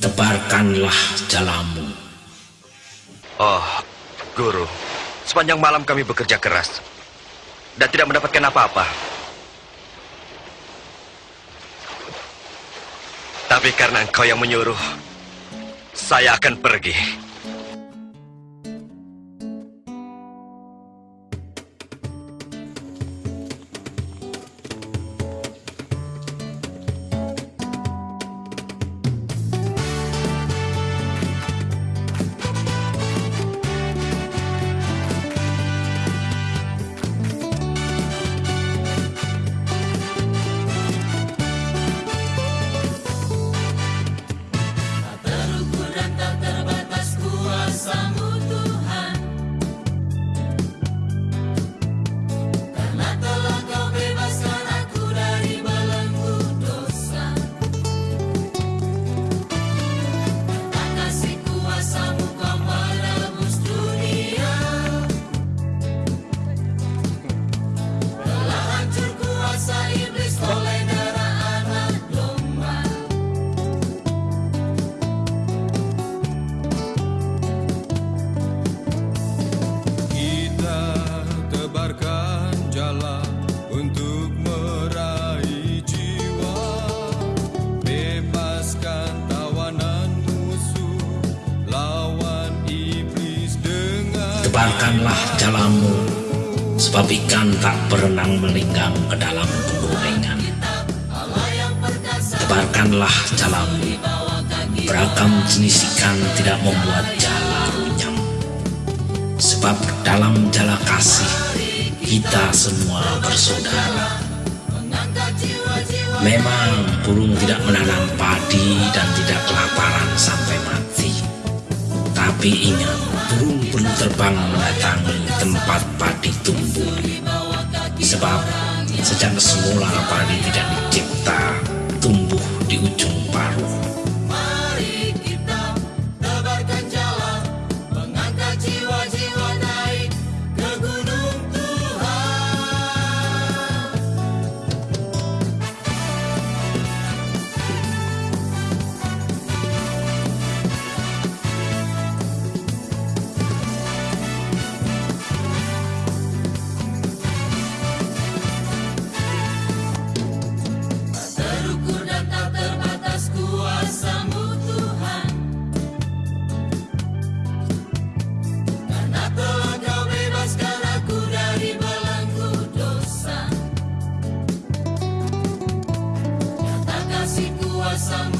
Tebarkanlah jalamu. Oh, Guru. Sepanjang malam kami bekerja keras. Dan tidak mendapatkan apa-apa. Tapi karena engkau yang menyuruh, saya akan pergi. Tebarkanlah jalamu, sebab ikan tak berenang melinggang ke dalam penggorengan. Tebarkanlah jalamu, beragam jenis ikan tidak membuat jala runyam. Sebab dalam jala kasih, kita semua bersaudara. Memang burung tidak menanam padi dan tidak kelaparan sampai mati. Tapi ingat, terbang mendatangi tempat padi tumbuh. Sebab sejak semula padi tidak dicipta tumbuh di ujung paruh. some